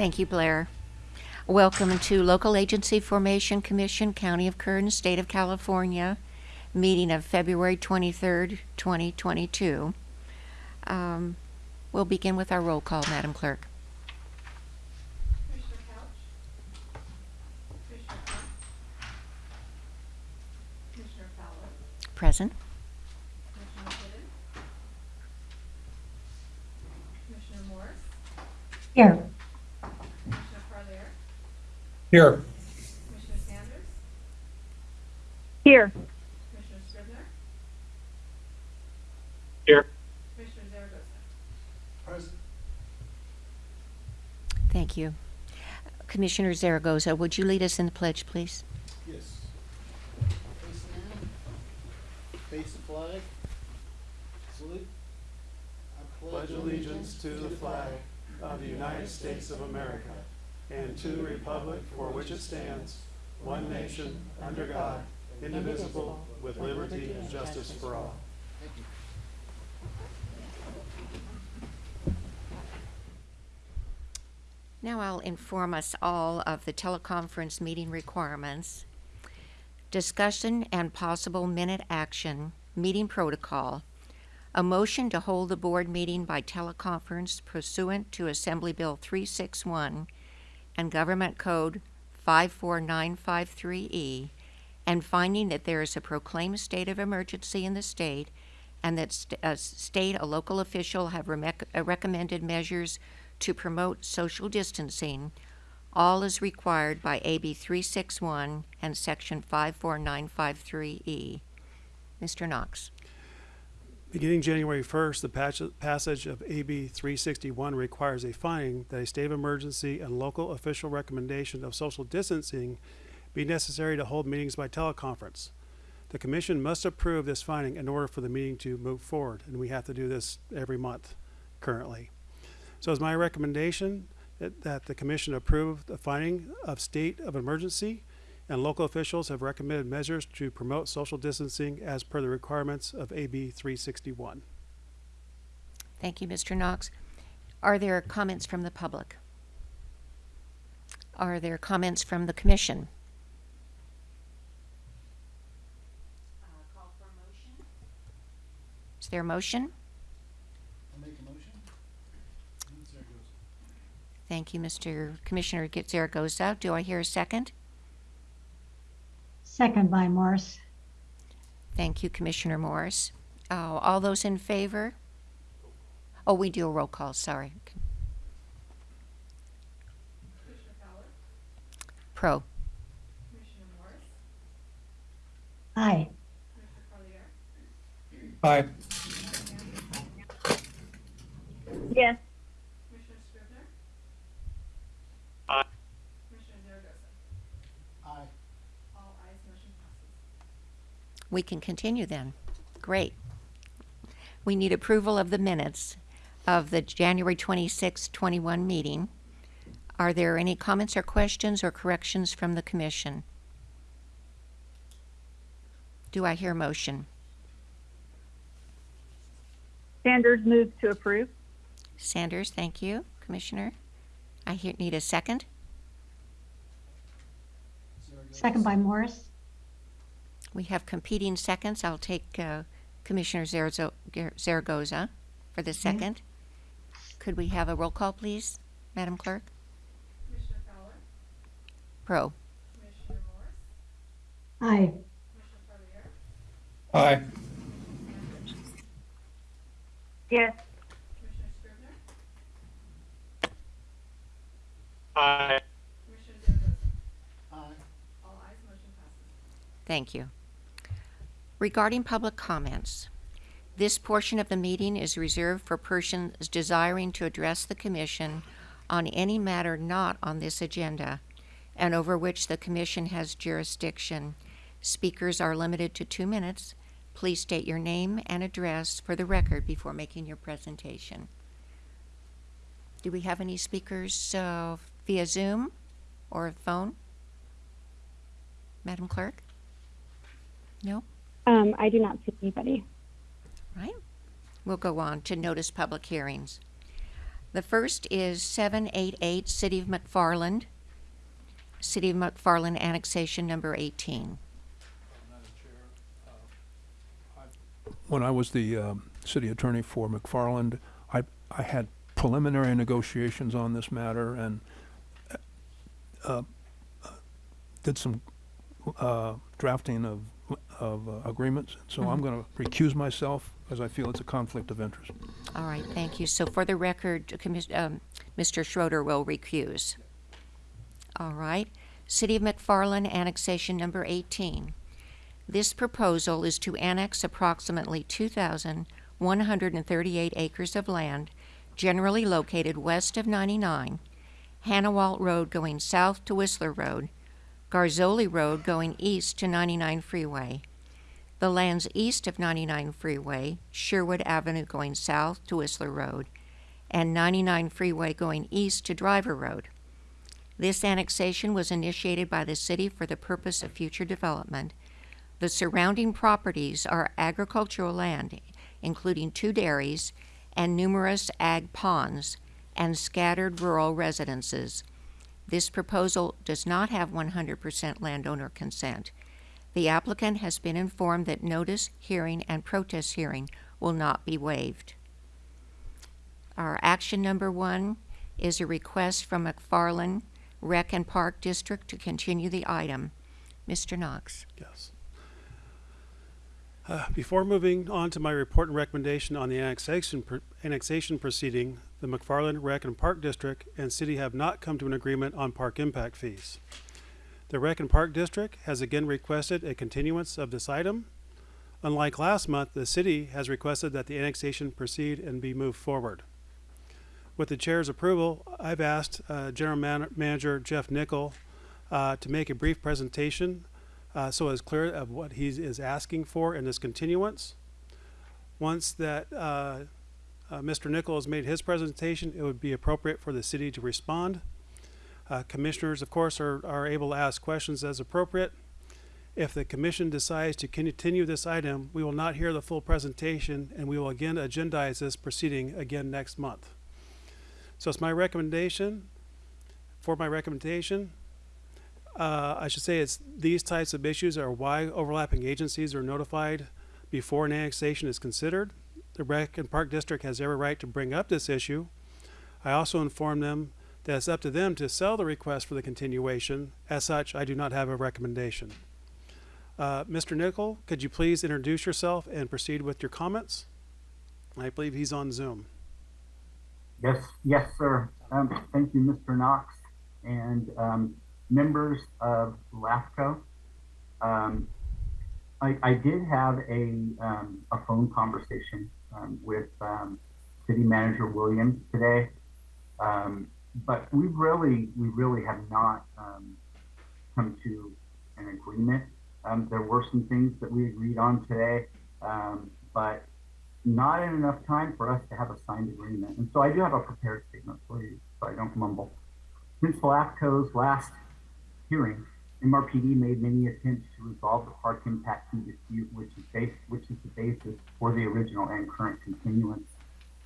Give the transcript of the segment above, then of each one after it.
Thank you, Blair. Welcome to Local Agency Formation Commission, County of Kern, State of California, meeting of February 23rd, 2022. Um, We'll begin with our roll call, Madam Clerk. Commissioner Couch? Commissioner Hunt? Commissioner Fowler? Present. Commissioner Whitten? Commissioner Morris? Here. Commissioner Parlier? Here. Commissioner Sanders? Here. Commissioner Scrivner? Here. Commissioner Zaragoza? Present. Thank you. Commissioner Zaragoza, would you lead us in the pledge, please? Yes. Face down. Face the flag. Salute. I pledge allegiance to the flag of the United States of America and to the republic for which it stands, one nation, under God, indivisible, with liberty and justice for all. Now I'll inform us all of the teleconference meeting requirements. Discussion and possible minute action, meeting protocol. A motion to hold the board meeting by teleconference pursuant to Assembly Bill 361 and Government Code 54953E, and finding that there is a proclaimed state of emergency in the state and that st- a state, a local official have uh, recommended measures to promote social distancing, all is required by AB 361 and Section 54953E. Mr. Knox. Beginning January 1st, the passage of AB 361 requires a finding that a state of emergency and local official recommendation of social distancing be necessary to hold meetings by teleconference. The commission must approve this finding in order for the meeting to move forward, and we have to do this every month currently. So it's my recommendation that, that the commission approve the finding of state of emergency and local officials have recommended measures to promote social distancing as per the requirements of AB 361. Thank you, Mr. Knox. Are there comments from the public? Are there comments from the commission? Uh, call for a motion. Is there a motion? I'll make a motion. And goes. Thank you, Mr. Commissioner Zaragoza. Do I hear a second? Second by Morris. Thank you, Commissioner Morris. Oh, all those in favor? Oh, we do a roll call, sorry. Pro. Commissioner Morris? Aye. Commissioner Aye. Yes. Commissioner Scrivner? Aye. Commissioner Zaragoza? Aye. All ayes, motion passes. We can continue then. Great. We need approval of the minutes of the January 26, 21 meeting. Are there any comments or questions or corrections from the commission? Do I hear motion? Sanders moves to approve. Sanders, thank you, Commissioner. I hear, need a second. Second by Morris. We have competing seconds. I'll take uh, Commissioner Zarazo- Gar- Zaragoza for the second. Could we have a roll call, please, Madam Clerk? Commissioner Fowler? Pro. Commissioner Morris? Aye. Commissioner Parlier? Aye. Yes. Commissioner Scrivner? Aye. Commissioner Zaragoza? Aye. All ayes, motion passes. Thank you. Regarding public comments, this portion of the meeting is reserved for persons desiring to address the commission on any matter not on this agenda and over which the commission has jurisdiction. Speakers are limited to two minutes. Please state your name and address for the record before making your presentation. Do we have any speakers uh, via Zoom or phone? Madam Clerk? No? Um, I do not see anybody. Right. We'll go on to notice public hearings. The first is 788 City of McFarland, City of McFarland annexation number 18. when I was the um, city attorney for McFarland, I, I had preliminary negotiations on this matter and uh, uh, did some uh, drafting of, of uh, agreements. So I'm going to recuse myself as I feel it's a conflict of interest. All right, thank you. So for the record, um, Mr. Schroeder will recuse. All right. City of McFarland annexation number 18. This proposal is to annex approximately 2,138 acres of land generally located west of 99, Hannawalt Road going south to Whistler Road, Garzoli Road going east to 99 Freeway, the lands east of 99 Freeway, Sherwood Avenue going south to Whistler Road, and 99 Freeway going east to Driver Road. This annexation was initiated by the city for the purpose of future development. The surrounding properties are agricultural land, including two dairies and numerous ag ponds and scattered rural residences. This proposal does not have 100% landowner consent. The applicant has been informed that notice, hearing, and protest hearing will not be waived. Our action number one is a request from McFarland Rec and Park District to continue the item. Mr. Knox. Yes. Uh, Before moving on to my report and recommendation on the annexation, pr- annexation proceeding, the McFarland Rec and Park District and city have not come to an agreement on park impact fees. The Rec and Park District has again requested a continuance of this item. Unlike last month, the city has requested that the annexation proceed and be moved forward. With the chair's approval, I've asked uh, General Man- Manager Jeff Nickel uh, to make a brief presentation uh, so it's clear of what he is asking for in this continuance. Once that uh, uh, Mr. Nickel has made his presentation, it would be appropriate for the city to respond. Uh, commissioners, of course, are, are able to ask questions as appropriate. If the commission decides to continue this item, we will not hear the full presentation and we will again agendize this proceeding again next month. So it's my recommendation, for my recommendation, uh, I should say it's these types of issues are why overlapping agencies are notified before an annexation is considered. The Rec and Park District has every right to bring up this issue. I also inform them that it's up to them to sell the request for the continuation. As such, I do not have a recommendation. Uh, Mr. Nickel, could you please introduce yourself and proceed with your comments? I believe he's on Zoom. Yes, yes, sir. Um, thank you, Mr. Knox, and um, members of LAFCO. Um, I, I did have a um, a phone conversation um, with um, City Manager Williams today, um, but we really we really have not um, come to an agreement. Um, there were some things that we agreed on today, um, but not in enough time for us to have a signed agreement. And so I do have a prepared statement for you, so I don't mumble. Since LAFCO's last hearing, MRPD made many attempts to resolve the park impact fee dispute, which is based, which is the basis for the original and current continuance.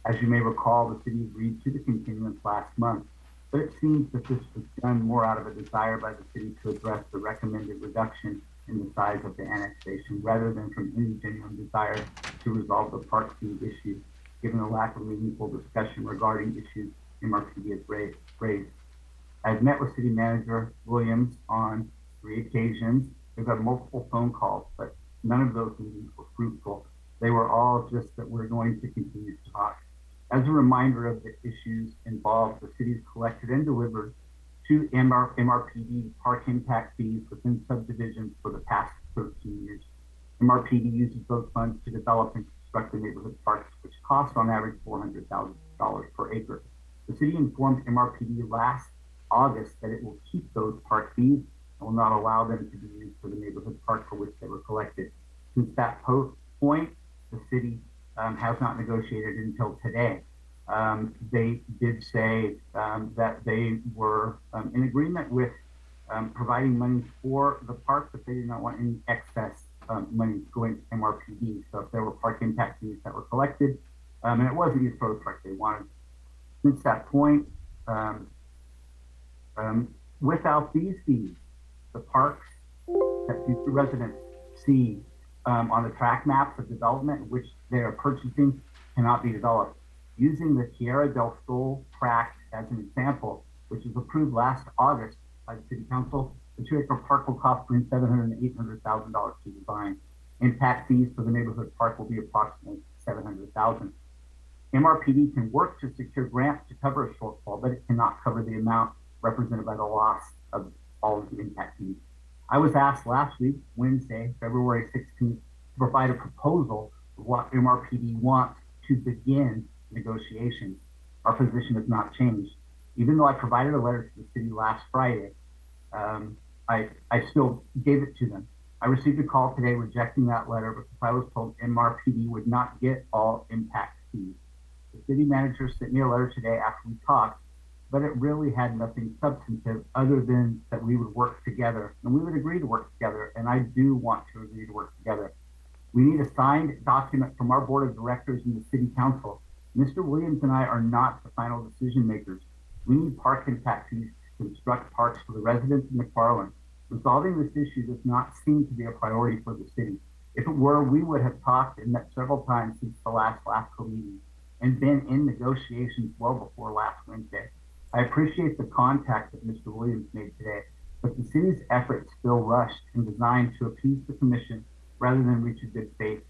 As you may recall, the city agreed to the continuance last month, but it seems that this was done more out of a desire by the city to address the recommended reduction in the size of the annexation rather than from any genuine desire to resolve the park fee issue, given the lack of meaningful discussion regarding issues MRPD has raised. raised. I've met with City Manager Williams on three occasions. We've had multiple phone calls, but none of those meetings were fruitful. They were all just that we're going to continue to talk. As a reminder of the issues involved, the city's collected and delivered to MR, MRPD park impact fees within subdivisions for the past 13 years. MRPD uses those funds to develop and construct the neighborhood parks, which cost on average $400,000 per acre. The city informed MRPD last August that it will keep those park fees and will not allow them to be used for the neighborhood park for which they were collected. Since that po- point, the city um, has not negotiated until today. Um, they did say um, that they were um, in agreement with um, providing money for the park, but they did not want any excess money going to MRPD. So if there were park impact fees that were collected, and it wasn't used for the park, they wanted Since that point, without these fees, the parks that future residents see um, on the tract map for development which they are purchasing cannot be developed. Using the Tierra del Sol tract as an example, which was approved last August by the City Council, the two acre park will cost between seven hundred and eight hundred thousand dollars to design. Impact fees for the neighborhood park will be approximately seven hundred thousand. MRPD can work to secure grants to cover a shortfall, but it cannot cover the amount represented by the loss of all of the impact fees. I was asked last week, Wednesday, February 16th, to provide a proposal of what MRPD wants to begin negotiations. Our position has not changed. Even though I provided a letter to the city last Friday, um, I, I still gave it to them. I received a call today rejecting that letter because I was told MRPD would not get all impact fees. The city manager sent me a letter today after we talked, but it really had nothing substantive other than that we would work together and we would agree to work together. And I do want to agree to work together. We need a signed document from our board of directors and the city council. Mr. Williams and I are not the final decision makers. We need park impact fees to construct parks for the residents of McFarland. Resolving this issue does not seem to be a priority for the city. If it were, we would have talked and met several times since the last LAFCO meeting and been in negotiations well before last Wednesday. I appreciate the contact that Mr. Williams made today, but the city's efforts feel rushed and designed to appease the commission rather than reach a good faith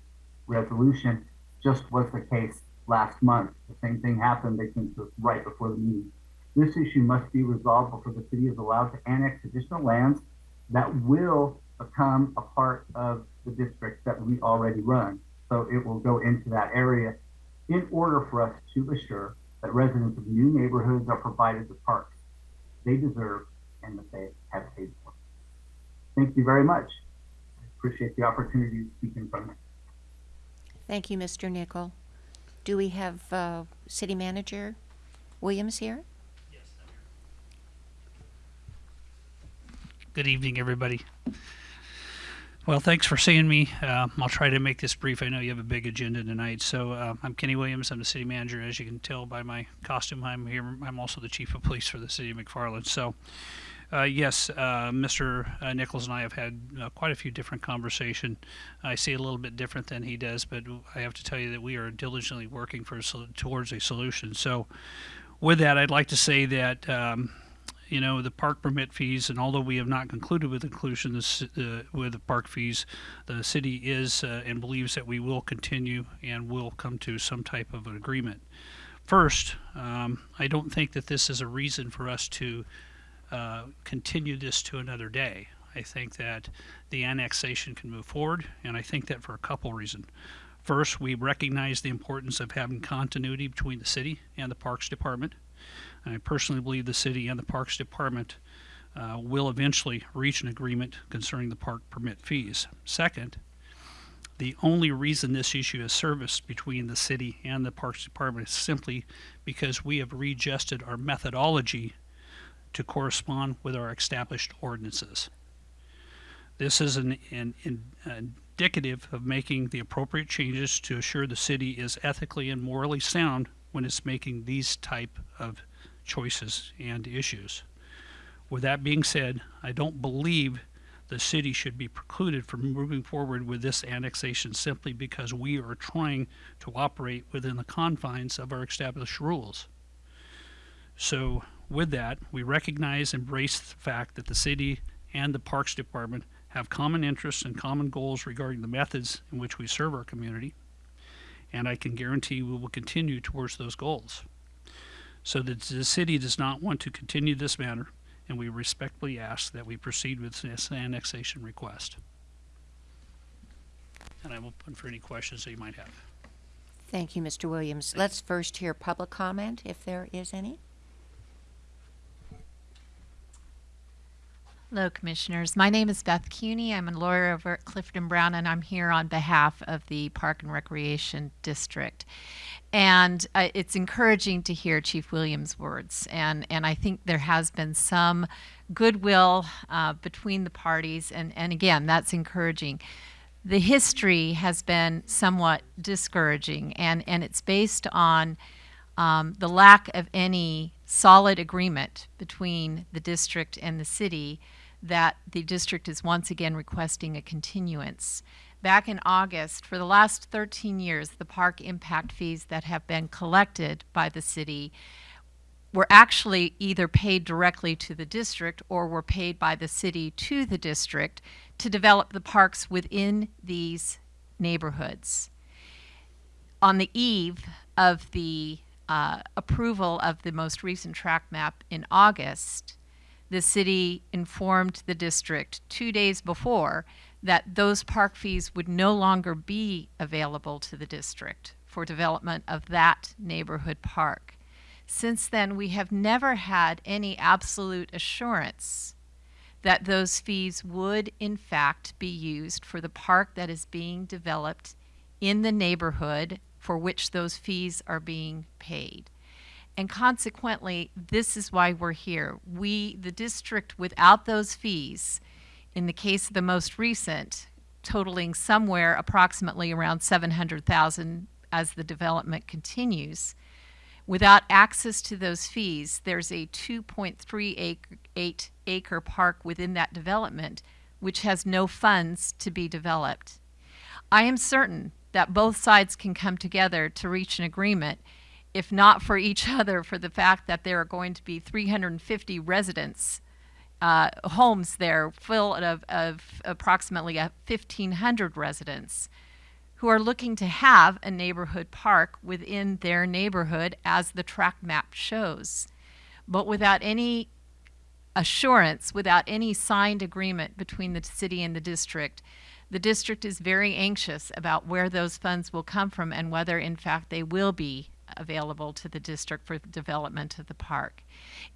resolution, just was the case last month. The same thing happened. They came right before the meeting. This issue must be resolved before the city is allowed to annex additional lands that will become a part of the district that we already run. So it will go into that area in order for us to assure that residents of new neighborhoods are provided the parks they deserve and that they have paid for. Thank you very much. I appreciate the opportunity to speak in front of you. Thank you, Mr. Nichol. Do we have uh, City Manager Williams here? Yes, sir. Good evening, everybody. Well, thanks for seeing me. Uh, I'll try to make this brief. I know you have a big agenda tonight. So uh, I'm Kenny Williams. I'm the city manager. As you can tell by my costume, I'm here. I'm also the chief of police for the city of McFarland. So, uh, yes, uh, Mr. uh, Nichols and I have had uh, quite a few different conversation. I see a little bit different than he does, but I have to tell you that we are diligently working for towards a solution. So, with that, I'd like to say that. Um, you know the park permit fees and although we have not concluded with inclusion this, uh, with the park fees the city is uh, and believes that we will continue and will come to some type of an agreement. First um, i don't think that this is a reason for us to uh, continue this to another day. I think that the annexation can move forward and i think that for a couple reasons first we recognize the importance of having continuity between the city and the parks department I personally believe the city and the Parks Department uh, will eventually reach an agreement concerning the park permit fees. Second, the only reason this issue is serviced between the city and the Parks Department is simply because we have readjusted our methodology to correspond with our established ordinances. This is an, an, an indicative of making the appropriate changes to assure the city is ethically and morally sound when it's making these type of choices and issues. With that being said, I don't believe the city should be precluded from moving forward with this annexation simply because we are trying to operate within the confines of our established rules. So, with that, we recognize and embrace the fact that the city and the Parks Department have common interests and common goals regarding the methods in which we serve our community, and I can guarantee we will continue towards those goals. So that the city does not want to continue this matter, and we respectfully ask that we proceed with this annexation request. And I'm open for any questions that you might have. Thank you, Mr. Williams. Let's first hear public comment, if there is any. Hello, Commissioners. My name is Beth Cooney. I'm a lawyer over at Clifford Brown, and I'm here on behalf of the Park and Recreation District. And uh, it's encouraging to hear Chief Williams' words, and, and I think there has been some goodwill uh, between the parties, and, and again, that's encouraging. The history has been somewhat discouraging, and, and it's based on um, the lack of any solid agreement between the district and the city that the district is once again requesting a continuance. Back in August, for the last 13 years, the park impact fees that have been collected by the city were actually either paid directly to the district or were paid by the city to the district to develop the parks within these neighborhoods. On the eve of the uh, approval of the most recent tract map in August, the city informed the district two days before that those park fees would no longer be available to the district for development of that neighborhood park. Since then, we have never had any absolute assurance that those fees would in fact be used for the park that is being developed in the neighborhood for which those fees are being paid. And consequently, this is why we're here. We, the district, without those fees, in the case of the most recent, totaling somewhere approximately around 700,000 as the development continues, without access to those fees, there's a 2.3 acre, acre park within that development which has no funds to be developed. I am certain that both sides can come together to reach an agreement, if not for each other, for the fact that there are going to be 350 residents, uh, homes there full of, of approximately 1,500 residents who are looking to have a neighborhood park within their neighborhood as the tract map shows. But without any assurance, without any signed agreement between the city and the district, the district is very anxious about where those funds will come from and whether in fact they will be available to the district for development of the park.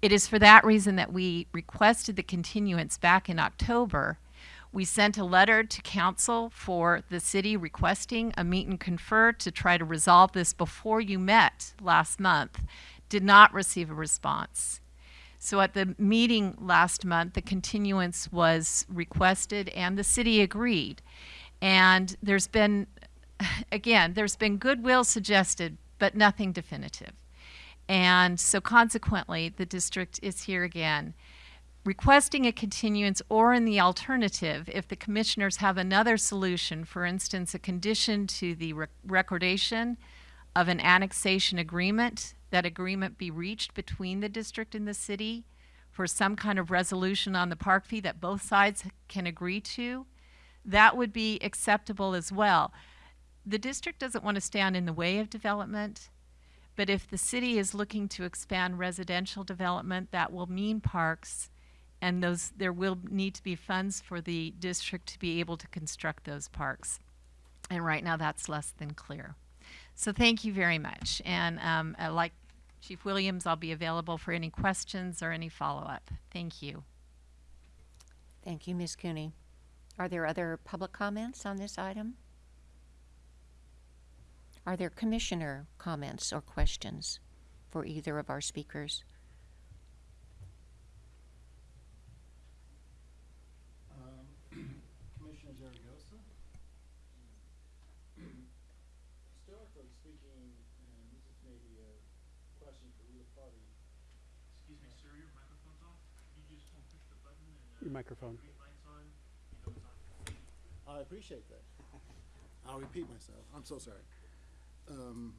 It is for that reason that we requested the continuance back in October. We sent a letter to council for the city requesting a meet and confer to try to resolve this before you met last month. Did not receive a response. So at the meeting last month, the continuance was requested and the city agreed. And there's been, again, there's been goodwill suggested, but nothing definitive. And so consequently, the district is here again requesting a continuance or in the alternative, if the commissioners have another solution, for instance, a condition to the rec recordation of an annexation agreement, that agreement be reached between the district and the city for some kind of resolution on the park fee that both sides can agree to, that would be acceptable as well. The district doesn't want to stand in the way of development, but if the city is looking to expand residential development, that will mean parks, and those there will need to be funds for the district to be able to construct those parks. And right now, that's less than clear. So thank you very much. And um, uh, like Chief Williams, I'll be available for any questions or any follow-up. Thank you. Thank you, Ms. Cooney. Are there other public comments on this item? Are there commissioner comments or questions for either of our speakers? Um, Commissioner Zaragoza? Historically speaking, and this is maybe a question for either party. Excuse me, sir, your microphone's off. You just want to push the button and your microphone. light's on. You know it's on. I appreciate that. I'll repeat myself. I'm so sorry. Um,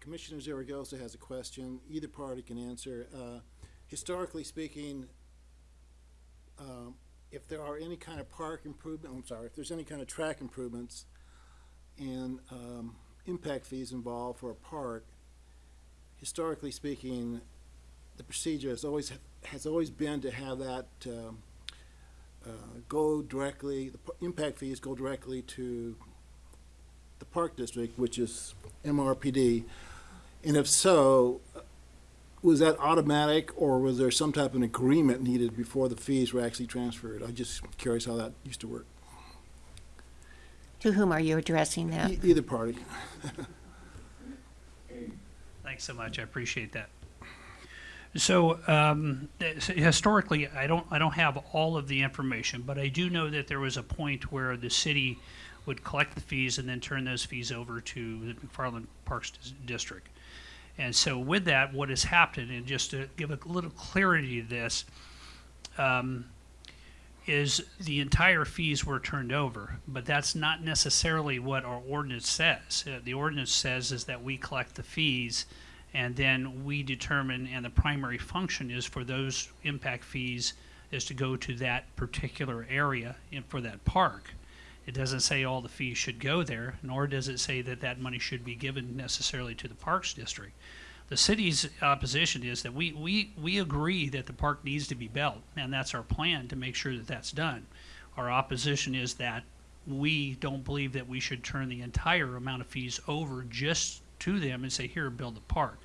Commissioner Zaragoza has a question. Either party can answer. Uh, historically speaking, um, if there are any kind of park improvement, I'm sorry, if there's any kind of track improvements and um, impact fees involved for a park, historically speaking, the procedure has always has always been to have that um, uh, go directly. The impact fees go directly to the park district, which is MRPD. And if so, was that automatic, or was there some type of an agreement needed before the fees were actually transferred? I'm just curious how that used to work. To whom are you addressing that? E- either party. Thanks so much. I appreciate that. So um, so historically, I don't I don't have all of the information, but I do know that there was a point where the city would collect the fees and then turn those fees over to the McFarland Parks Dis- District. And so with that, what has happened, and just to give a little clarity to this, um, is the entire fees were turned over, but that's not necessarily what our ordinance says. Uh, The ordinance says is that we collect the fees, and then we determine, and the primary function is for those impact fees is to go to that particular area and for that park. It doesn't say all the fees should go there, nor does it say that that money should be given necessarily to the Parks District. The city's opposition is that we, we, we agree that the park needs to be built, and that's our plan to make sure that that's done. Our opposition is that we don't believe that we should turn the entire amount of fees over just to them and say, here, build the park.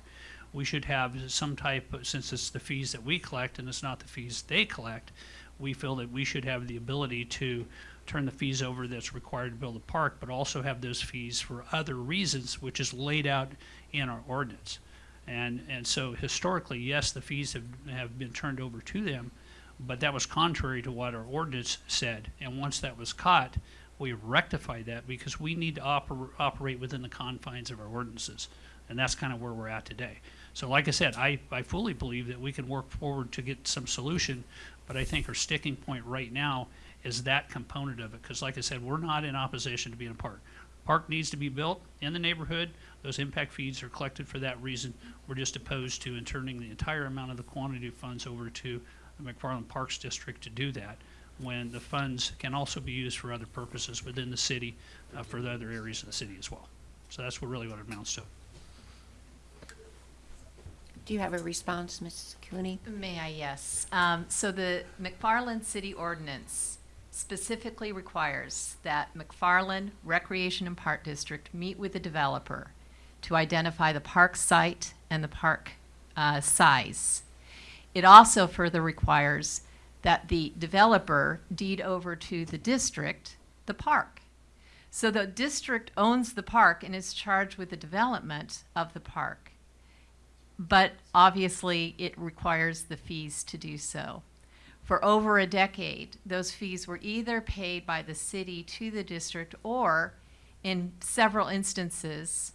We should have some type, of since it's the fees that we collect and it's not the fees they collect, we feel that we should have the ability to turn the fees over that's required to build a park, but also have those fees for other reasons, which is laid out in our ordinance. And, and so historically, yes, the fees have, have been turned over to them, but that was contrary to what our ordinance said. And once that was caught, we rectified that because we need to oper- operate within the confines of our ordinances. And that's kind of where we're at today. So like I said, I, I fully believe that we can work forward to get some solution, but I think our sticking point right now is that component of it. Because like I said, we're not in opposition to being a park. Park needs to be built in the neighborhood. Those impact fees are collected for that reason. We're just opposed to in turning the entire amount of the quantity of funds over to the McFarland Parks District to do that, when the funds can also be used for other purposes within the city, uh, for the other areas of the city as well. So that's what really what it amounts to. Do you have a response, Ms. Cooney? May I, yes. Um, so the McFarland City Ordinance specifically requires that McFarland Recreation and Park District meet with the developer to identify the park site and the park uh, size. It also further requires that the developer deed over to the district the park. So the district owns the park and is charged with the development of the park but obviously it requires the fees to do so. For over a decade, those fees were either paid by the city to the district or, in several instances,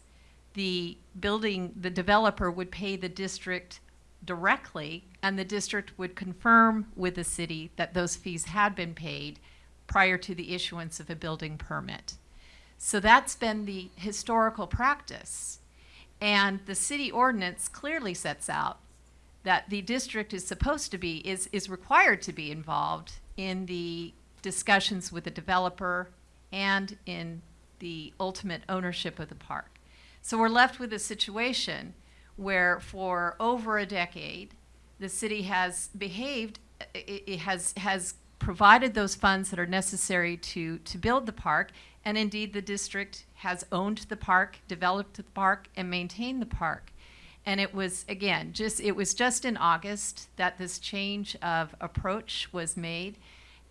the building, the developer would pay the district directly and the district would confirm with the city that those fees had been paid prior to the issuance of a building permit. So that's been the historical practice. And the city ordinance clearly sets out that the district is supposed to be, is, is required to be involved in the discussions with the developer and in the ultimate ownership of the park. So we're left with a situation where for over a decade, the city has behaved, it, it has, has provided those funds that are necessary to, to build the park, and indeed the district has owned the park, developed the park, and maintained the park. And it was, again, just, it was just in August that this change of approach was made.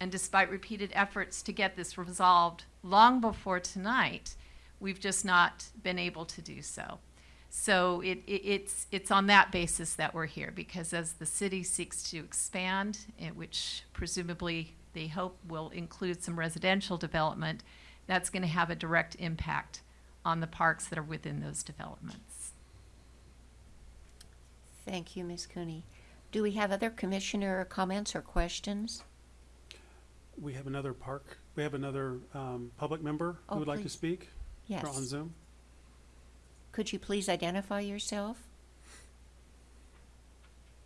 And despite repeated efforts to get this resolved long before tonight, we've just not been able to do so. So it, it, it's, it's on that basis that we're here, because as the city seeks to expand, eh, which presumably they hope will include some residential development, that's going to have a direct impact on the parks that are within those developments. Thank you, Ms. Cooney. Do we have other commissioner comments or questions? We have another park, we have another um, public member Oh, who would like to please. speak? Yes. Or On Zoom? Could you please identify yourself?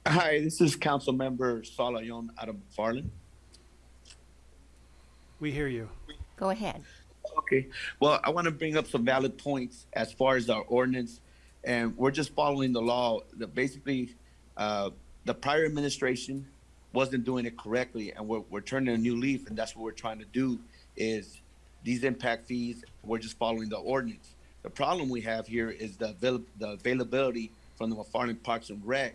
Hi, this is Council Member Saul Ayon out of McFarland. We hear you. Go ahead. Okay, well, I want to bring up some valid points as far as our ordinance, and we're just following the law. The basically, uh, the prior administration wasn't doing it correctly, and we're we're turning a new leaf, and that's what we're trying to do. Is these impact fees? We're just following the ordinance. The problem we have here is the avail- the availability from the McFarland Parks and Rec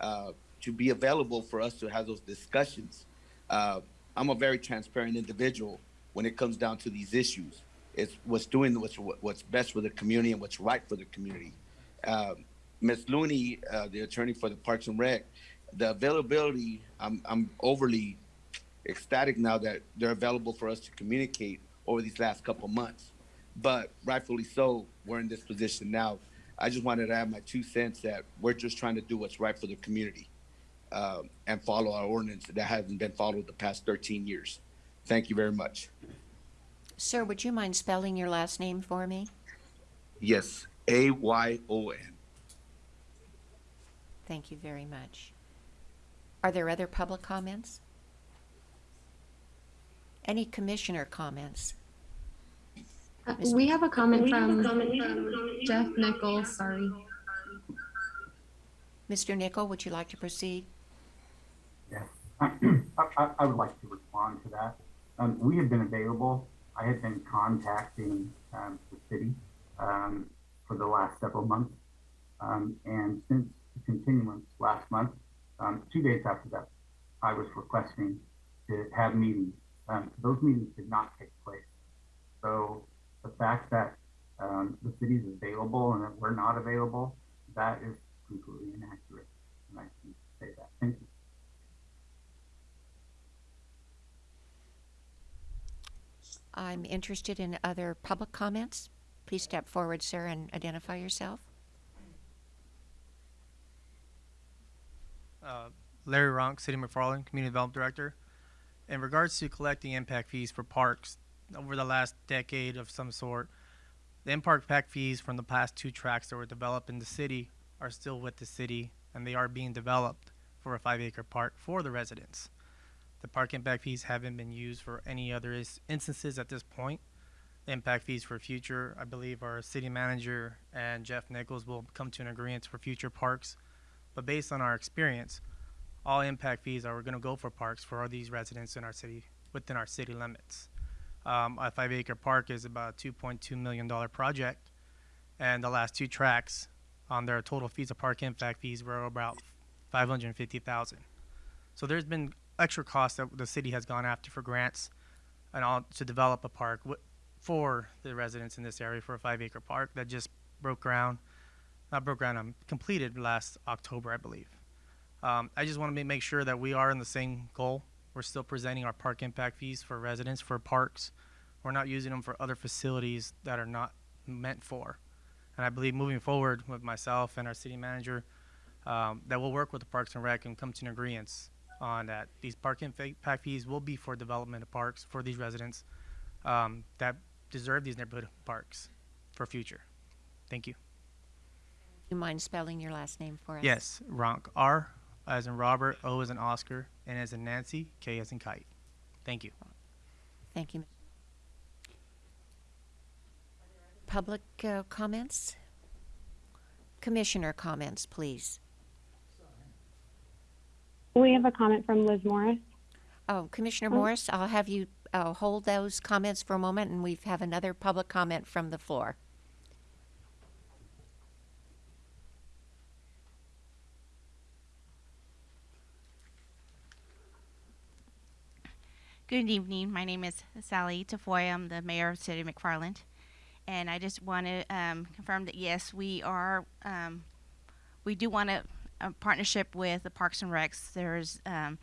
uh, to be available for us to have those discussions. Uh, I'm a very transparent individual when it comes down to these issues. It's what's doing what's what's best for the community and what's right for the community. Um, Ms. Looney, uh, the attorney for the Parks and Rec, the availability, I'm I'm overly ecstatic now that they're available for us to communicate over these last couple months. But rightfully so, we're in this position now. I just wanted to add my two cents that we're just trying to do what's right for the community um, and follow our ordinance that hasn't been followed the past 13 years. Thank you very much. Sir, would you mind spelling your last name for me? Yes, A Y O N. Thank you very much. Are there other public comments? Any commissioner comments? Uh, We have a comment from Jeff Nichols, sorry. Mr. Nichol, would you like to proceed? Yes. I, I, I would like to respond to that. Um, we have been available. I have been contacting um, the city um, for the last several months. Um, and since the continuance last month, um, two days after that, I was requesting to have meetings. Um, those meetings did not take place. So the fact that um, the city is available and that we're not available, that is completely inaccurate. And I can say that. Thank you. I'm interested in other public comments. Please step forward, sir, and identify yourself. Uh, Larry Ronk, City McFarland, Community Development Director. In regards to collecting impact fees for parks over the last decade of some sort, the impact fees from the past two tracks that were developed in the city are still with the city and they are being developed for a five acre park for the residents. The park impact fees haven't been used for any other instances at this point. Impact fees for future, I believe our city manager and Jeff Nichols will come to an agreement for future parks. But based on our experience, all impact fees are going to go for parks for all these residents in our city, within our city limits. Um, a five acre park is about a $2.2 million project. And the last two tracks on their total fees of park impact fees were about 550,000. So there's been extra costs that the city has gone after for grants and all to develop a park for the residents in this area for a five acre park that just broke ground, not broke ground, um, completed last October, I believe. Um, I just want to make sure that we are in the same goal. We're still presenting our park impact fees for residents for parks. We're not using them for other facilities that are not meant for. And I believe moving forward with myself and our city manager, um, that we'll work with the Parks and Rec and come to an agreement on that. These park impact fees will be for development of parks for these residents um, that deserve these neighborhood parks for future. Thank you. You mind spelling your last name for us? Yes, Ronk. R as in Robert, O as in Oscar, N as in Nancy, K as in Kite. Thank you. Thank you. Public uh, comments? Commissioner comments, please. We have a comment from Liz Morris. Oh, Commissioner Oh. Morris, I'll have you uh, hold those comments for a moment, and we have another public comment from the floor. Good evening. My name is Sally Tafoya. I'm the mayor of City of McFarland. And I just want to um, confirm that yes, we are, um, we do want a, a partnership with the Parks and Recs. There's, um,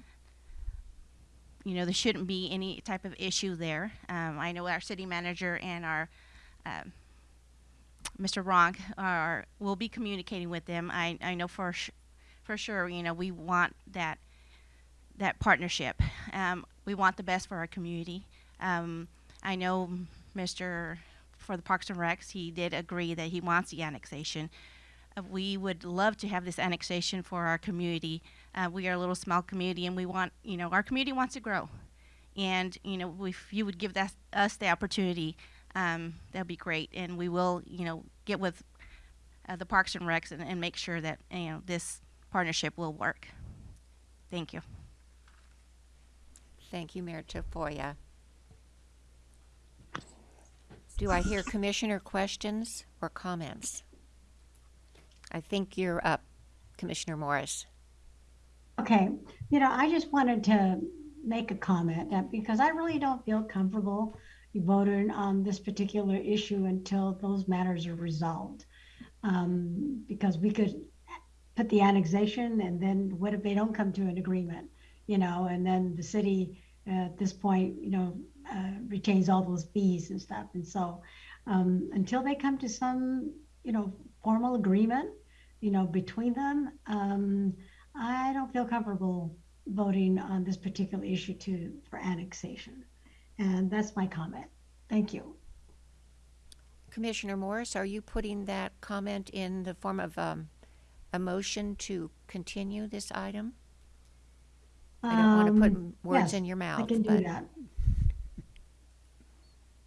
you know, there shouldn't be any type of issue there. Um, I know our city manager and our um, Mr. Ronk are will be communicating with them. I, I know for for sure, you know, we want that that partnership. Um, we want the best for our community. Um, I know Mr. for the Parks and Recs, he did agree that he wants the annexation. Uh, we would love to have this annexation for our community. Uh, we are a little small community, and we want, you know, our community wants to grow. And you know, if you would give that, us the opportunity, um, that'd be great. And we will, you know, get with uh, the Parks and Recs and, and make sure that you know this partnership will work. Thank you. Thank you, Mayor Tafoya. Do I hear commissioner questions or comments? I think you're up, Commissioner Morris. Okay, you know, I just wanted to make a comment that because I really don't feel comfortable voting on this particular issue until those matters are resolved. Um, because we could put the annexation and then what if they don't come to an agreement? You know, and then the city at this point, you know, uh, retains all those fees and stuff. And so um, until they come to some you know, formal agreement, you know, between them, um, I don't feel comfortable voting on this particular issue to, for annexation. And that's my comment. Thank you. Commissioner Morris, are you putting that comment in the form of um, a motion to continue this item? I don't want to put Um, words yes, in your mouth. I can do but that.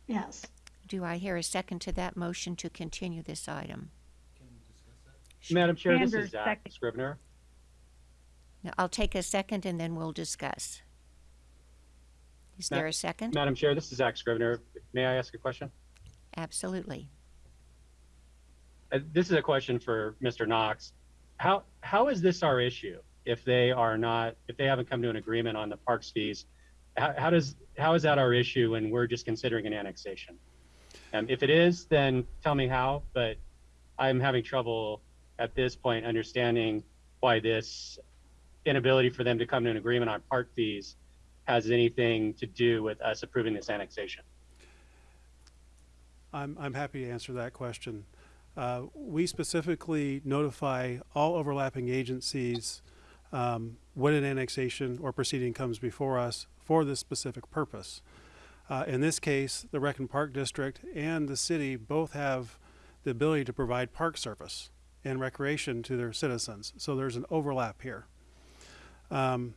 Yes. Do I hear a second to that motion to continue this item? Madam Chair, this Sanders, is Zach second. Scrivner. Now, I'll take a second and then we'll discuss. Is there a second? Madam Chair, this is Zach Scrivner. May I ask a question? Absolutely. Uh, This is a question for Mr. Knox. How, how is this our issue if they are not, if they haven't come to an agreement on the parks fees? How, how does, how is that our issue when we're just considering an annexation? Um, if it is, then tell me how, but I'm having trouble at this point understanding why this inability for them to come to an agreement on park fees has anything to do with us approving this annexation. I'm, I'm happy to answer that question. Uh, we specifically notify all overlapping agencies um, when an annexation or proceeding comes before us for this specific purpose. Uh, in this case, the Rec and Park District and the city both have the ability to provide park service and recreation to their citizens. So there's an overlap here. Um,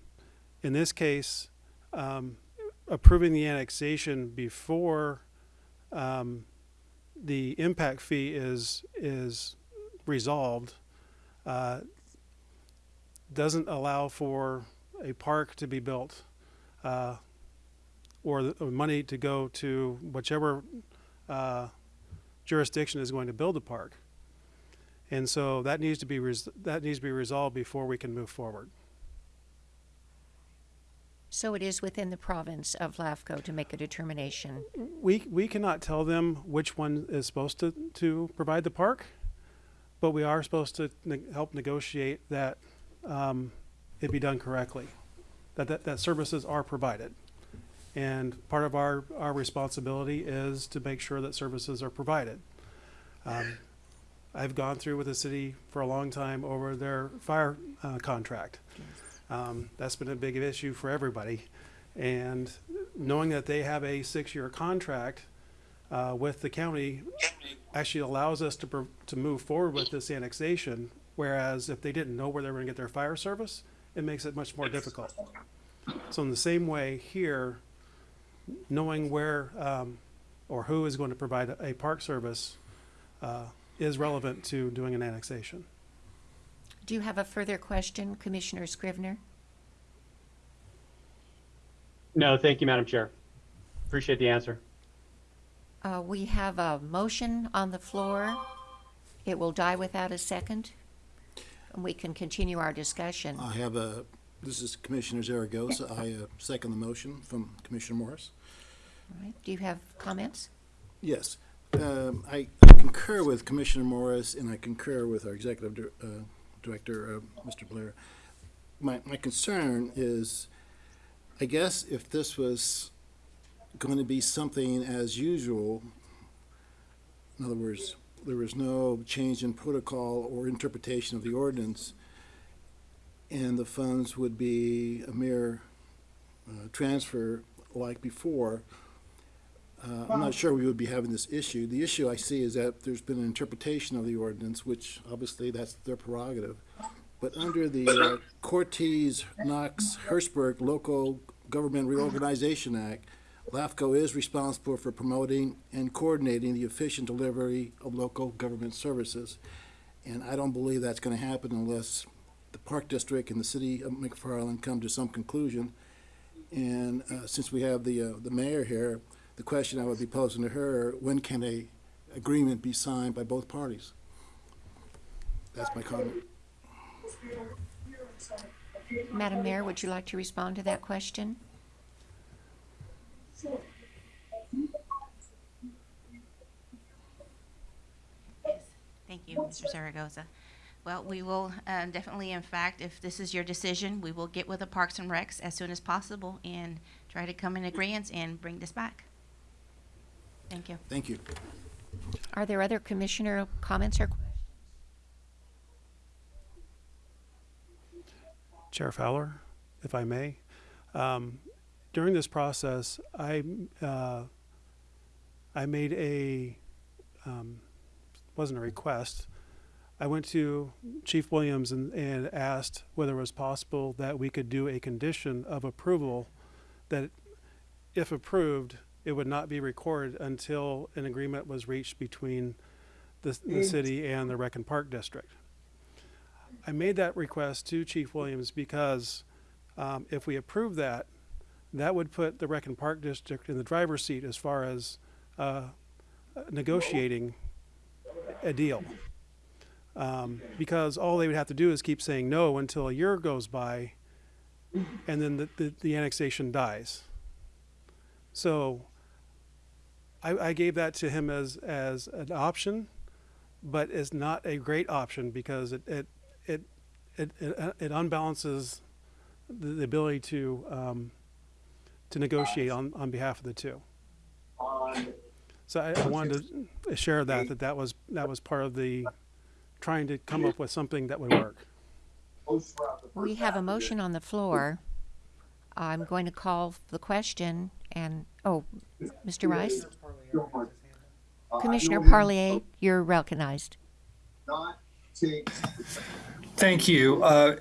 in this case, um, approving the annexation before um, the impact fee is is resolved uh, doesn't allow for a park to be built uh, or the money to go to whichever uh, jurisdiction is going to build the park. And so that needs to be that needs to be resolved before we can move forward. So it is within the province of LAFCO to make a determination. We we cannot tell them which one is supposed to to provide the park, but we are supposed to ne- help negotiate that um, it be done correctly, that, that that services are provided, and part of our our responsibility is to make sure that services are provided. Um, I've gone through with the city for a long time over their fire uh, contract. Um, that's been a big issue for everybody. And knowing that they have a six-year contract uh, with the county actually allows us to, to move forward with this annexation. Whereas if they didn't know where they were going to get their fire service, it makes it much more difficult. So in the same way here, knowing where um, or who is going to provide a, a park service uh, is relevant to doing an annexation. Do you have a further question, Commissioner Scrivner? No, thank you, Madam Chair. Appreciate the answer. Uh, we have a motion on the floor. It will die without a second. And we can continue our discussion. I have a, this is Commissioner Zaragoza. I uh, second the motion from Commissioner Morris. All right. Do you have comments? Yes. Um, I I concur with Commissioner Morris, and I concur with our Executive Dir- uh, Director, uh, Mr. Blair. My, my concern is, I guess if this was going to be something as usual, in other words, there was no change in protocol or interpretation of the ordinance, and the funds would be a mere uh, transfer like before, uh, I'm not sure we would be having this issue. The issue I see is that there's been an interpretation of the ordinance, which obviously that's their prerogative. But under the uh, Cortese Knox Hertzberg Local Government Reorganization Act, LAFCO is responsible for promoting and coordinating the efficient delivery of local government services. And I don't believe that's gonna happen unless the Park District and the city of McFarland come to some conclusion. And uh, since we have the, uh, the mayor here, the question I would be posing to her, when can a agreement be signed by both parties? That's my comment. Madam Mayor, would you like to respond to that question? Yes, thank you, Mr. Zaragoza. Well, we will um, definitely, in fact, if this is your decision, we will get with the Parks and Recs as soon as possible and try to come in agreement and bring this back. Thank you. Thank you. Are there other commissioner comments or? questions? Chair Fowler, if I may. Um, during this process, I, uh, I made a, um, wasn't a request. I went to Chief Williams and, and asked whether it was possible that we could do a condition of approval that if approved, it would not be recorded until an agreement was reached between the, the city and the Rec and Park District. I made that request to Chief Williams because um, if we approve that, that would put the Rec and Park District in the driver's seat as far as uh, negotiating a deal. Um, because all they would have to do is keep saying no until a year goes by, and then the, the, the annexation dies. So I, I gave that to him as, as an option, but it's not a great option because it, it, it, it, it, it unbalances the, the ability to, um, to negotiate on, on behalf of the two. So I, I wanted to share that, that that was, that was part of the, trying to come up with something that would work. We have a motion on the floor. I'm going to call the question and, oh, Mr. Rice? Commissioner Parlier, you're recognized. Thank you. Uh,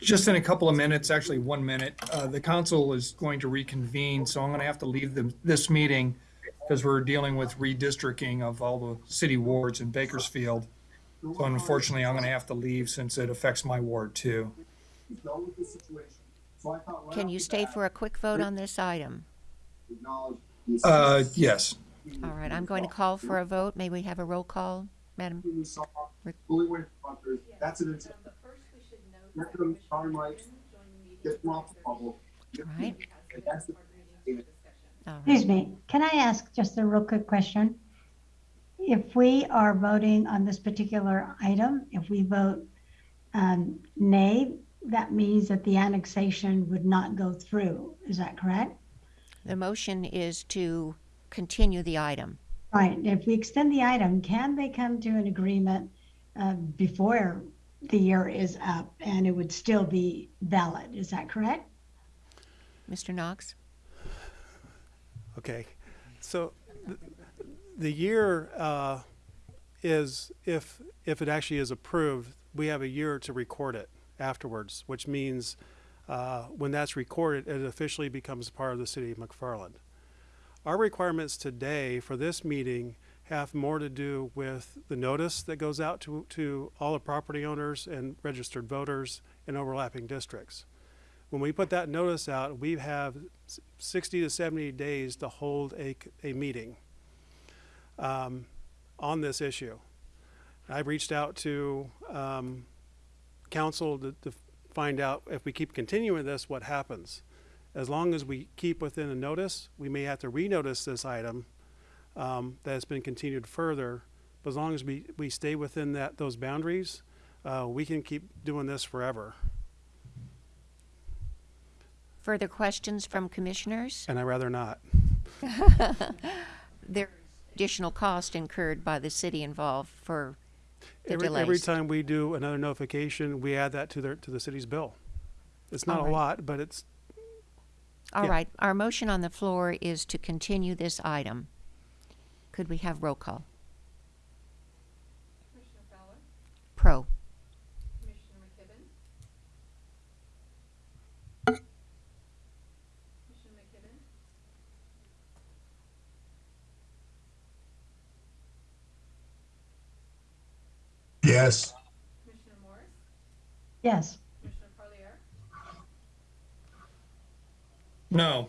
Just in a couple of minutes, actually one minute, uh, the council is going to reconvene, so I'm going to have to leave the- this meeting because we're dealing with redistricting of all the city wards in Bakersfield. So unfortunately, I'm going to have to leave since it affects my ward too. Can you stay for a quick vote on this item? Uh, Yes. All right, I'm going to call for a vote. May we have a roll call, Madam? That's an. But first, we should note that Commissioner Quinn joined the meeting. Get them off the bubble. Right. All right. Excuse me, can I ask just a real quick question? If we are voting on this particular item, if we vote um, nay, that means that the annexation would not go through. Is that correct? The motion is to continue the item. Right, if we extend the item, can they come to an agreement uh, before the year is up and it would still be valid? Is that correct? Mr. Knox? Okay, so th- the year uh, is, if, if it actually is approved, we have a year to record it afterwards, which means uh, when that's recorded, it officially becomes part of the city of McFarland. Our requirements today for this meeting have more to do with the notice that goes out to, to all the property owners and registered voters in overlapping districts. When we put that notice out, we have 60 to 70 days to hold a, a meeting um, on this issue. I've reached out to um, council to, to find out if we keep continuing this, what happens. As long as we keep within a notice, we may have to renotice this item um, that has been continued further. But as long as we, we stay within that, those boundaries, uh, we can keep doing this forever. Further questions from commissioners? And I rather not. There additional cost incurred by the city involved for the Every, delays. every time we do another notification, we add that to their, to the city's bill. It's not a All right. lot, but it's, All yeah. right, our motion on the floor is to continue this item. Could we have roll call? Commissioner Fowler, Pro. Commissioner McKibben. Commissioner McKibben, Yes. Commissioner Morris, Yes. Commissioner Parlier, No.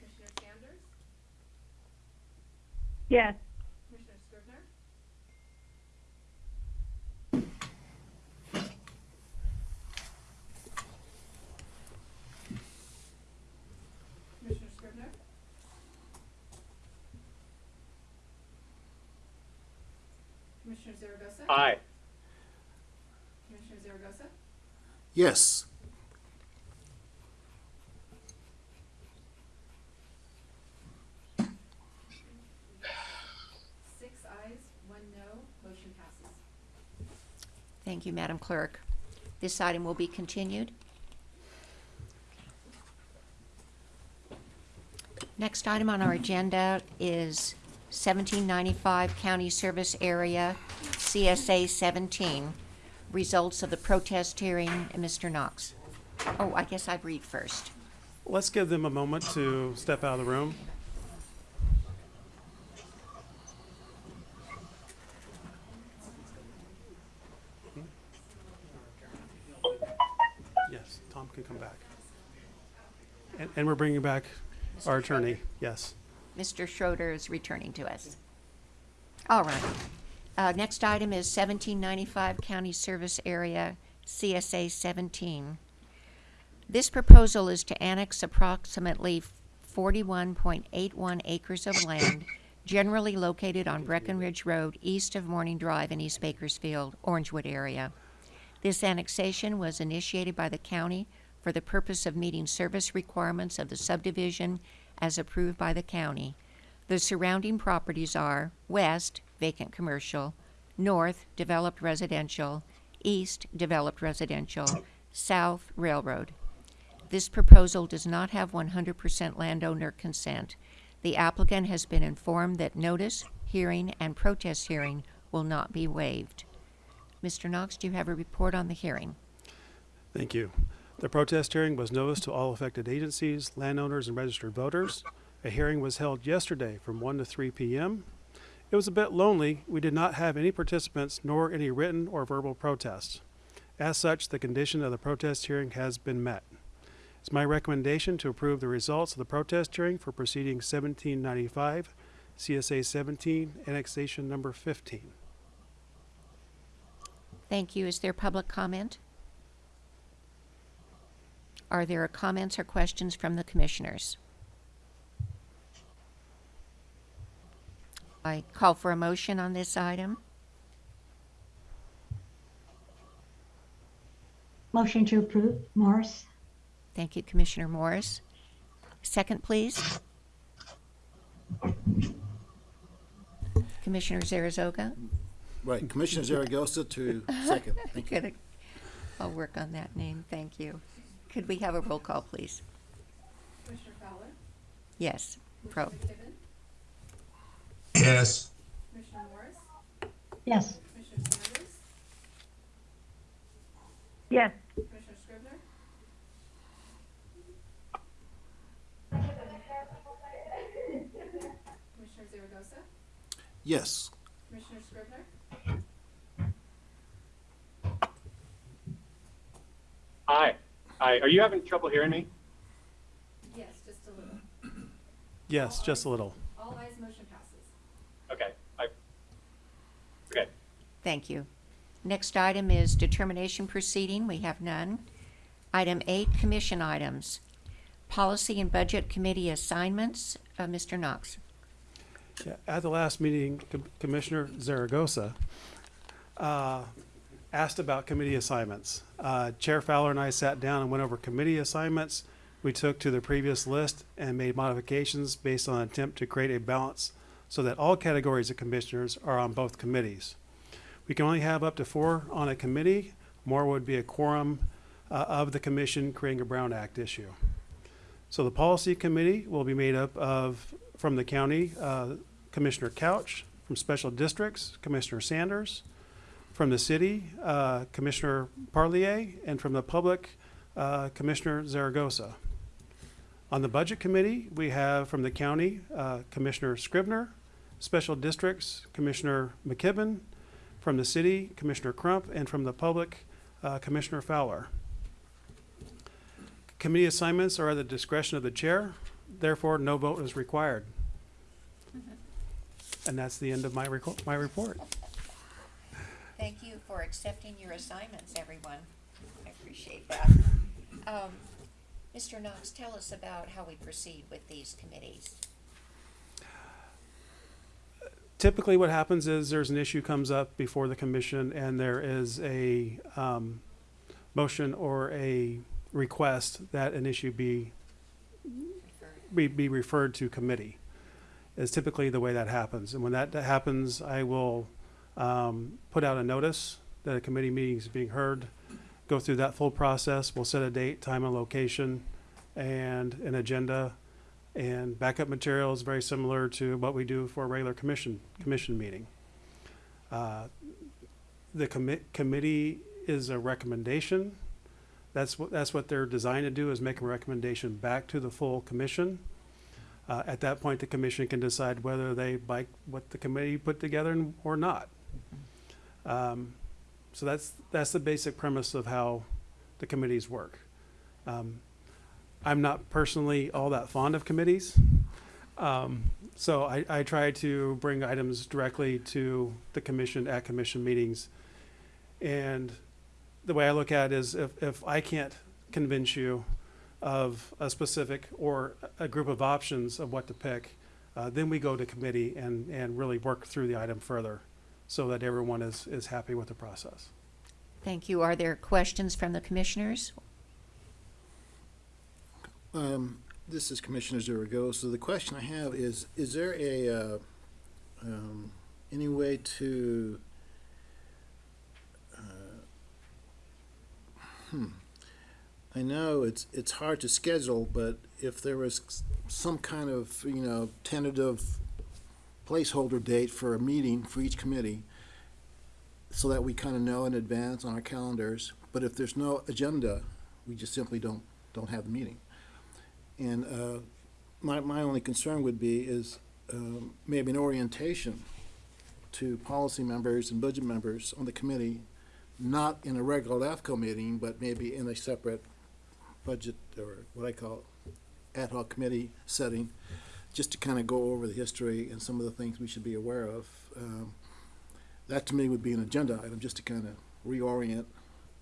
Commissioner Sanders, Yes. Commissioner Scrivner, Commissioner Scrivner, Commissioner Zaragoza. Aye. Yes. Six ayes, one no, motion passes. Thank you, Madam Clerk. This item will be continued. Next item on our agenda is 1795 County Service Area, CSA 17 results of the protest hearing, and Mr. Knox. Oh, I guess I'd read first. Let's give them a moment to step out of the room. Yes, Tom can come back. And, and we're bringing back our attorney, yes. Mr. Schroeder is returning to us. All right. Uh, next item is 1795 County Service Area, CSA 17. This proposal is to annex approximately 41.81 acres of land generally located on Breckenridge Road east of Morning Drive in East Bakersfield, Orangewood area. This annexation was initiated by the county for the purpose of meeting service requirements of the subdivision as approved by the county. The surrounding properties are west, vacant commercial, north, developed residential, east, developed residential, south, railroad. This proposal does not have 100% landowner consent. The applicant has been informed that notice, hearing, and protest hearing will not be waived. Mr. Knox, do you have a report on the hearing? Thank you. The protest hearing was noticed to all affected agencies, landowners, and registered voters. A hearing was held yesterday from 1 to 3 p.m. It was a bit lonely. We did not have any participants nor any written or verbal protests. As such, the condition of the protest hearing has been met. It's my recommendation to approve the results of the protest hearing for proceeding 1795, CSA 17, annexation number 15. Thank you. Is there public comment? Are there comments or questions from the commissioners? I call for a motion on this item. Motion to approve, Morris. Thank you, Commissioner Morris. Second, please. Commissioner Zaragoza? Right, Commissioner Zaragoza to second. Thank you. Good. I'll work on that name. Thank you. Could we have a roll call, please? Commissioner Fowler? Yes. Pro. Commissioner McKibben? Yes. Commissioner Morris? Yes. Commissioner Sanders? Yes. Commissioner Scrivner? Commissioner Zaragoza? Yes. Commissioner Scrivner? Hi. Hi. Are you having trouble hearing me? Yes, just a little. Yes, just a little. All ayes, motion passes. Okay. I, okay. Thank you. Next item is determination proceeding. We have none. Item eight, commission items. Policy and Budget Committee assignments. Uh, Mr. Knox. Yeah, At the last meeting, Com- Commissioner Zaragoza uh, asked about committee assignments. Uh, Chair Fowler and I sat down and went over committee assignments we took to the previous list and made modifications based on an attempt to create a balance so that all categories of commissioners are on both committees. We can only have up to four on a committee. More would be a quorum uh, of the commission creating a Brown Act issue. So the policy committee will be made up of, from the county, uh, Commissioner Couch, from special districts, Commissioner Sanders, from the city, uh, Commissioner Parlier, and from the public, uh, Commissioner Zaragoza. On the budget committee, we have from the county, uh, Commissioner Scrivner, special districts, Commissioner McKibben, from the city, Commissioner Crump, and from the public, uh, Commissioner Fowler. Committee assignments are at the discretion of the chair, therefore no vote is required. And that's the end of my my report. Thank you for accepting your assignments, everyone. I appreciate that. Um, Mr. Knox, tell us about how we proceed with these committees. Typically, what happens is there's an issue comes up before the commission and there is a, um, motion or a request that an issue be, be, be referred to committee. Is typically the way that happens. And when that happens, I will, um, put out a notice that a committee meeting is being heard, go through that full process. We'll set a date, time, and location, and an agenda. And backup material is very similar to what we do for a regular commission, commission meeting. Uh, The commit, committee is a recommendation. That's what, that's what they're designed to do, is make a recommendation back to the full commission. Uh, at that point, the commission can decide whether they like what the committee put together or not. Um, so that's, that's the basic premise of how the committees work. Um, I'm not personally all that fond of committees. Um, so I, I try to bring items directly to the commission at commission meetings. And the way I look at it is if, if I can't convince you of a specific or a group of options of what to pick, uh, then we go to committee and, and really work through the item further so that everyone is, is happy with the process. Thank you. Are there questions from the commissioners? Um, this is Commissioner Zaragoza. So the question I have is, is there a, uh, um, any way to, uh, hmm, I know it's, it's hard to schedule, but if there was some kind of, you know, tentative placeholder date for a meeting for each committee, so that we kind of know in advance on our calendars, but if there's no agenda, we just simply don't, don't have the meeting. And uh, my, my only concern would be is um, maybe an orientation to policy members and budget members on the committee, not in a regular LAFCO meeting, but maybe in a separate budget or what I call ad hoc committee setting, just to kind of go over the history and some of the things we should be aware of. Um, That to me would be an agenda item, just to kind of reorient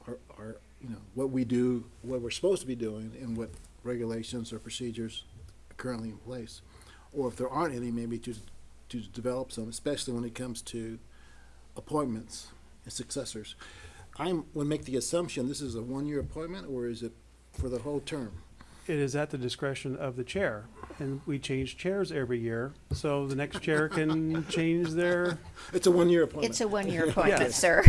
our, our, you know, what we do, what we're supposed to be doing, and what regulations or procedures currently in place. Or if there aren't any, maybe to, to develop some, especially when it comes to appointments and successors. I'm, would make the assumption this is a one-year appointment, or is it for the whole term? It is at the discretion of the chair, and we change chairs every year, so the next chair can change their, It's a one-year appointment. It's a one-year appointment, sir.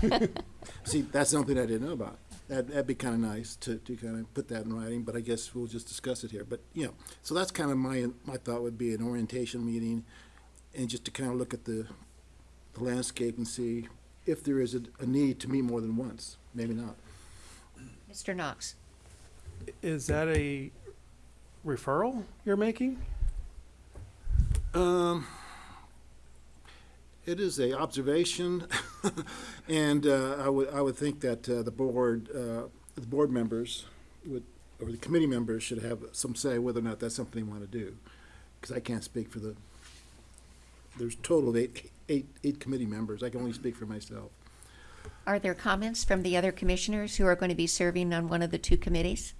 See, that's something I didn't know about. That, that'd be kind of nice to, to kind of put that in writing, but I guess we'll just discuss it here. But, you know, so that's kind of my, my thought would be an orientation meeting and just to kind of look at the, the landscape and see if there is a, a need to meet more than once, maybe not. Mr. Knox? is that a referral you're making? Um, it is a observation, and uh, I would I would think that uh, the board uh, the board members would or the committee members should have some say whether or not that's something they want to do, because I can't speak for the. There's a total of eight eight eight committee members. I can only speak for myself. Are there comments from the other commissioners who are going to be serving on one of the two committees?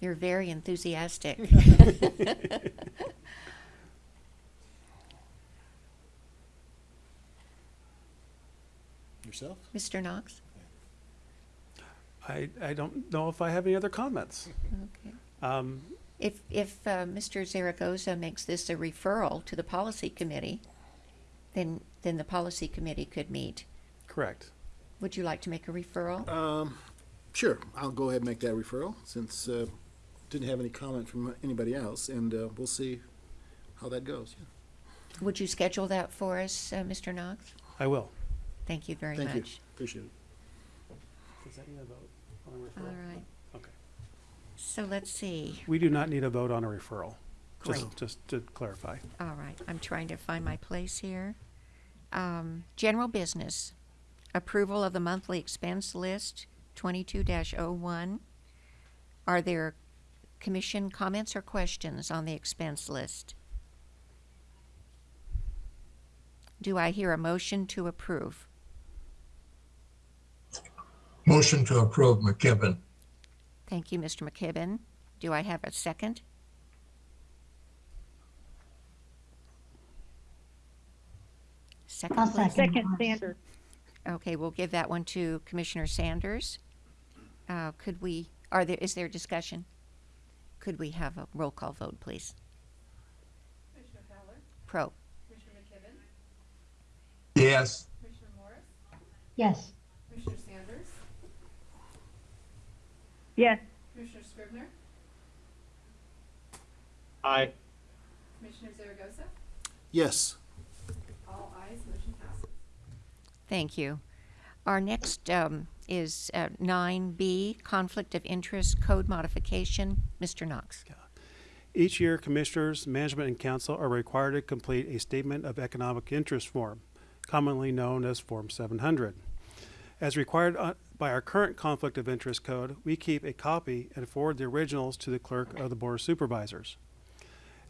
You're very enthusiastic. Yourself? Mr. Knox? I, I don't know if I have any other comments. Okay. Um, If, if uh, Mr. Zaragoza makes this a referral to the policy committee, then, then the policy committee could meet. correct. Would you like to make a referral? Um, sure, I'll go ahead and make that referral since uh, didn't have any comment from anybody else, and uh, we'll see how that goes. Would you schedule that for us, uh, Mr. Knox? I will. Thank you very much. Thank you. Appreciate it. Does that need a vote on a referral? right. Okay. So let's see. We do not need a vote on a referral. Just, Great. just to clarify. All right, I'm trying to find my place here. Um, general business, approval of the monthly expense list, twenty-two oh one Are there commission comments or questions on the expense list? Do I hear a motion to approve? Motion to approve McKibben. Thank you, Mr. McKibben. Do I have a second? Second, I'll please. second. Sanders. Okay, we'll give that one to Commissioner Sanders. Uh, could we, are there, is there discussion? Could we have a roll call vote, please? Commissioner Fowler? Pro. Commissioner McKibben? Yes. Commissioner Morris? Yes, Commissioner Sanders? Yes. Commissioner Scrivner, Aye. Commissioner Zaragoza, Yes. all ayes, motion passes. Thank you. Our next um, is uh, 9B, Conflict of Interest Code Modification. Mr. Knox. Each year, commissioners, management, and council are required to complete a statement of economic interest form, commonly known as Form 700. As required uh, by our current conflict of interest code, we keep a copy and forward the originals to the clerk of the board of supervisors.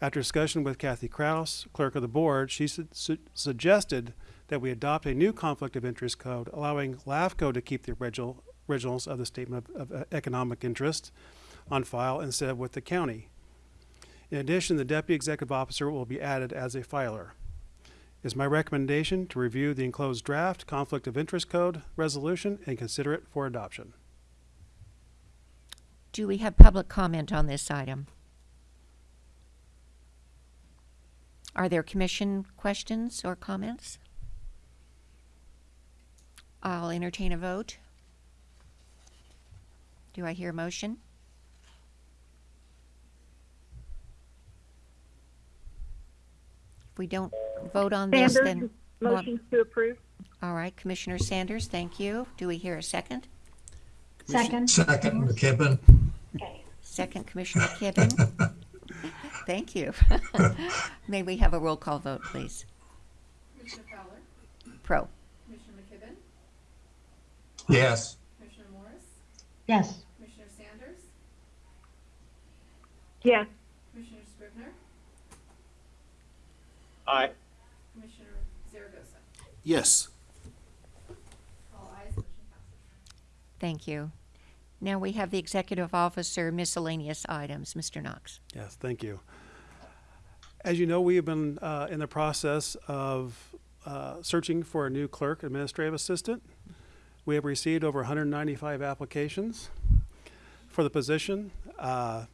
After discussion with Kathy Kraus, clerk of the board, she su- su- suggested that we adopt a new conflict of interest code allowing LAFCO to keep the original originals of the statement of, of uh, economic interest on file instead of with the county. In addition, the deputy executive officer will be added as a filer. It is my recommendation to review the enclosed draft conflict of interest code resolution and consider it for adoption. Do we have public comment on this item? Are there commission questions or comments? I'll entertain a vote. Do I hear a motion? If we don't vote on this, then. Sanders, Mo- motion to approve. All right, Commissioner Sanders, thank you. Do we hear a second? Second. Second, McKibben. Second, Commissioner McKibben. Thank you. May we have a roll call vote, please? Commissioner Fowler, Pro. Commissioner McKibben, Yes. Commissioner Morris, Yes. Commissioner Sanders, Yes. Commissioner Scrivner, Aye. Commissioner Zaragoza, Yes. all ayes, motion passes. Thank you. Now we have the Executive Officer miscellaneous items. Mr. Knox. Yes, thank you. As you know, we have been uh, in the process of uh, searching for a new clerk administrative assistant. We have received over 195 applications for the position. Uh,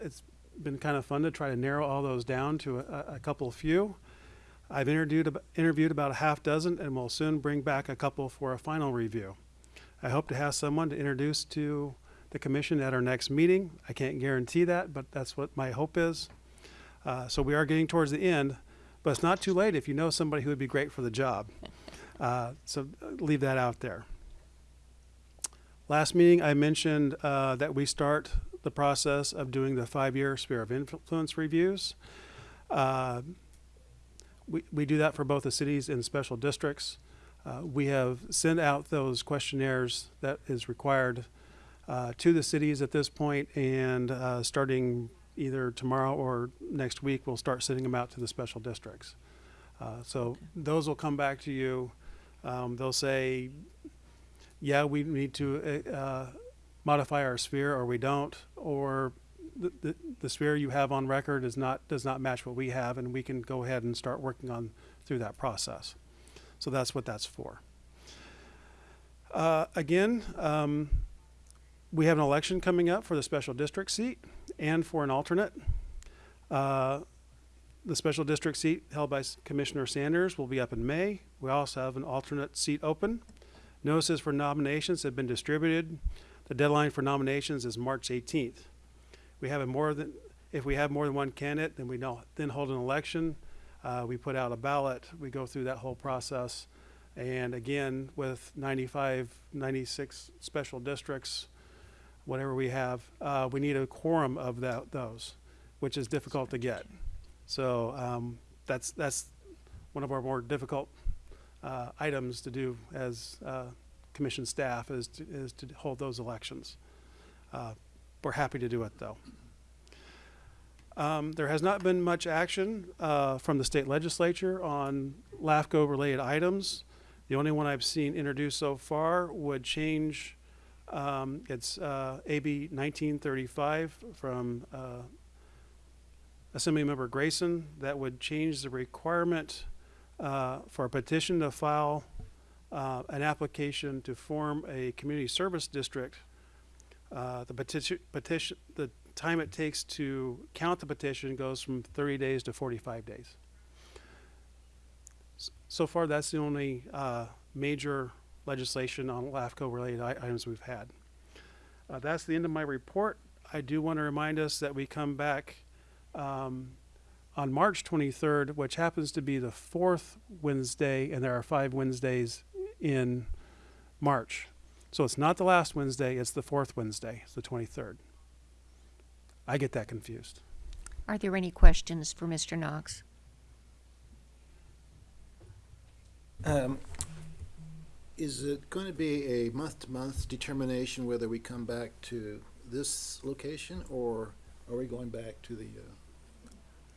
It's been kind of fun to try to narrow all those down to a, a couple few. I've interviewed, interviewed about a half dozen and will soon bring back a couple for a final review. I hope to have someone to introduce to the commission at our next meeting. I can't guarantee that, but that's what my hope is. Uh, so we are getting towards the end, but it's not too late if you know somebody who would be great for the job. Uh, so uh, leave that out there. Last meeting, I mentioned uh, that we start the process of doing the five-year sphere of influence reviews. Uh, we, we do that for both the cities and special districts. Uh, we have sent out those questionnaires that is required uh, to the cities at this point, and uh, starting either tomorrow or next week, we'll start sending them out to the special districts. Uh, so those will come back to you. Um, they'll say, yeah, we need to uh, uh, modify our sphere, or we don't, or the, the, the sphere you have on record is not does not match what we have, and we can go ahead and start working on through that process. So that's what that's for. Uh, again, um, we have an election coming up for the special district seat and for an alternate. Uh, the special district seat held by Commissioner Sanders will be up in May. We also have an alternate seat open. Notices for nominations have been distributed. The deadline for nominations is March 18th. We have more than, if we have more than one candidate, then we then hold an election. Uh, we put out a ballot. We go through that whole process. And again, with 95, 96 special districts, whatever we have, uh, we need a quorum of that, those, which is difficult to get. So um, that's that's one of our more difficult uh, items to do as uh, commission staff is to, is to hold those elections. Uh, we're happy to do it though. Um, there has not been much action uh, from the state legislature on LAFCO related items. The only one I've seen introduced so far would change. Um, it's uh, AB 1935 from uh, Assemblymember Grayson that would change the requirement uh, for a petition to file uh, an application to form a community service district. Uh, the petition, petition, the time it takes to count the petition goes from 30 days to 45 days. So far, that's the only uh, major legislation on LAFCO related items we've had. Uh, that's the end of my report. I do want to remind us that we come back um, on March 23rd, which happens to be the fourth Wednesday, and there are five Wednesdays in March. So it's not the last Wednesday, it's the fourth Wednesday, it's the 23rd. I get that confused. Are there any questions for Mr. Knox? Um, is it going to be a month-to-month determination whether we come back to this location or are we going back to the, uh,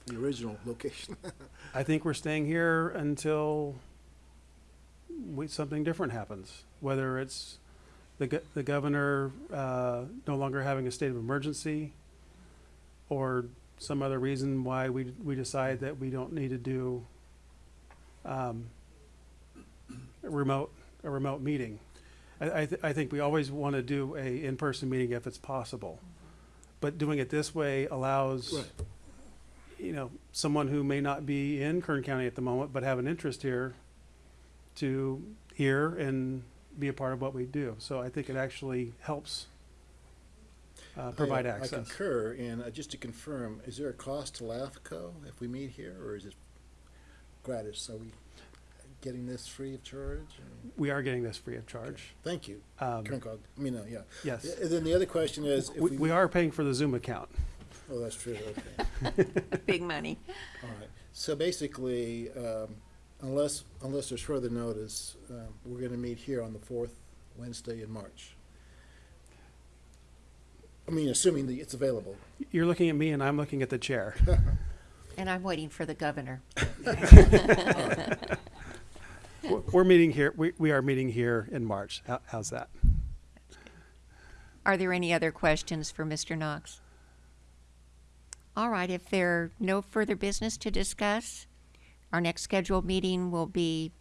the original location? I think we're staying here until we, something different happens, whether it's the, go- the governor, uh, no longer having a state of emergency or some other reason why we, we decide that we don't need to do, um, a remote, a remote meeting. I, I, th- I think we always want to do a in-person meeting if it's possible. But doing it this way allows Right. You know, someone who may not be in Kern County at the moment, but have an interest here to hear and be a part of what we do. So I think it actually helps uh, provide I- access. I concur, and uh, just to confirm, is there a cost to LAFCO if we meet here, or is it gratis? Are we getting this free of charge? We are getting this free of charge. Thank you. Um, Kern COG, I mean, uh, yeah. Yes. And then the other question is, if We, we, we are paying for the Zoom account. Oh, that's true, okay. Big money. All right. So basically, um, unless, unless there's further notice, um, we're gonna meet here on the fourth Wednesday in March. I mean, assuming that it's available. You're looking at me and I'm looking at the chair. And I'm waiting for the governor. We're- We're meeting here, we, we are meeting here in March. How, how's that? Are there any other questions for Mr. Knox? All right, if there are no further business to discuss, our next scheduled meeting will be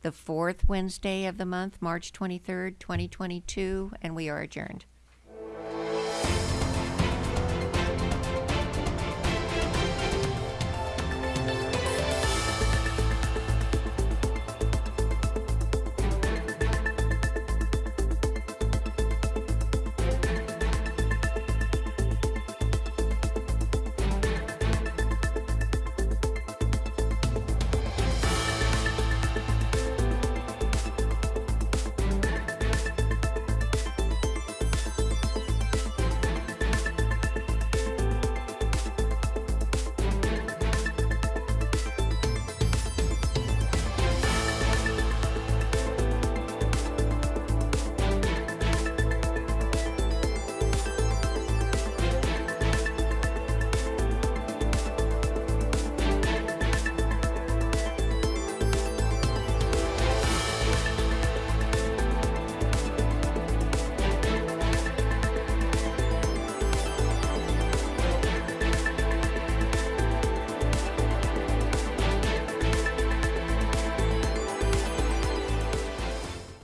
the fourth Wednesday of the month, March 23rd, 2022, and we are adjourned.